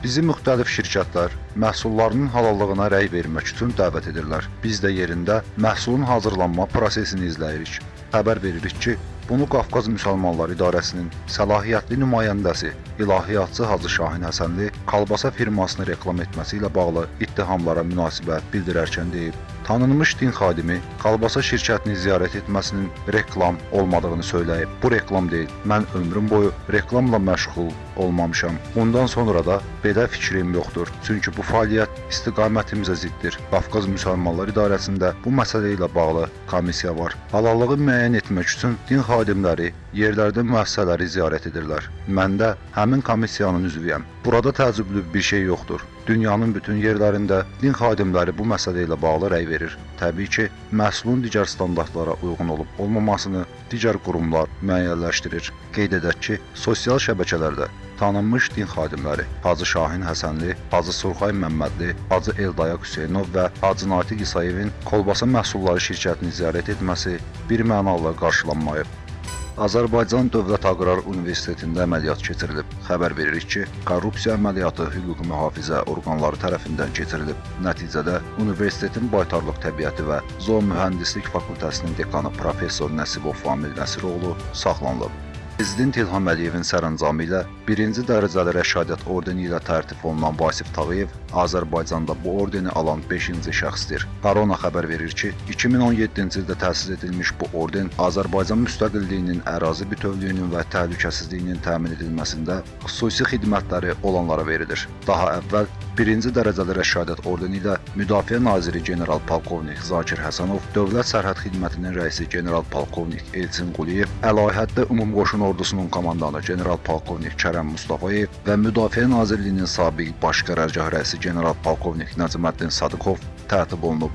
Bizi müxtəlif şirkətlər məhsullarının halallığına rəy vermək üçün dəvət edirlər. Biz də yerində məhsulun hazırlanma prosesini izləyirik. Xəbər veririk ki, bunu Qafqaz Müsəlmanlar İdarəsinin səlahiyyətli nümayəndəsi İlahiyyatçı Hacı Şahin Həsənli kolbasa firmasını reklam etməsi ilə bağlı ittihamlara münasibət bildirərkən deyib. Tanınmış din xadimi kolbasa şirkətini ziyarət etməsinin reklam olmadığını söyləyib. Bu reklam deyil. Mən ömrüm boyu reklamla məşğul olmamışam. Bundan sonra da belə fikrim yoxdur. Çünki bu fəaliyyət istiqamətimizə ziddir. Qafqaz Müsəlmanlar İdarəsində bu məsələ ilə bağlı komissiya var. Halallığı müəyyən etmək üçün din xadimləri yerlərdə müəssisələri ziyarət edirlər. Mən də həmin komissiyanın üzvüyəm. Burada təəccüblü bir şey yoxdur. Dünyanın bütün yerlərində din xadimləri bu məsələ ilə bağlı rəy verir. Təbii ki, məhsulun digər standartlara uyğun olub olmamasını digər qurumlar müəyyənləşdirir. Qeyd edək ki, sosial şəbəkələrdə tanınmış din xadimləri Hacı Şahin Həsənli, Hacı Surxay Məmmədli, Hacı Eldayaq Hüseynov və Hacı Natiq İsayevin kolbasa məhsulları şirkətini ziyarət etməsi bir mənalı qarşılanmayıb. Azərbaycan Dövlət Aqrar Universitetində əməliyyat keçirilib. Xəbər veririk ki, korrupsiya əməliyyatı hüquq mühafizə orqanları tərəfindən keçirilib. Nəticədə universitetin baytarlıq təbiəti və zoomühəndislik fakültəsinin dekanı professor Nəsibov Famil Nəsiroğlu saxlanılıb. Prezident İlham Əliyevin sərəncamı ilə birinci dərəcəli rəşadət ordeni ilə tərtib olunan Vasif Tağıyev Azərbaycanda bu ordeni alan 5-ci şəxsdir. Qarona xəbər verir ki, 2017-ci ildə təsis edilmiş bu orden Azərbaycan müstəqilliyinin, ərazi bütövlüyünün və təhlükəsizliyinin təmin edilməsində xüsusi xidmətləri olanlara verilir. Daha əvvəl birinci dərəcəli rəşadət ordeni ilə Müdafiə naziri general polkovnik Zakir Həsənov, Dövlət Sərhəd Xidmətinin rəisi general polkovnik Elçin Quliyev, Əlahəddə Ümumqoşun Ordusunun komandanı general polkovnik Kərəm Mustafayev və Müdafiə Nazirliyinin sabiq baş qərargah rəisi general polkovnik Nəcməddin Sadıqov tərtib olunub.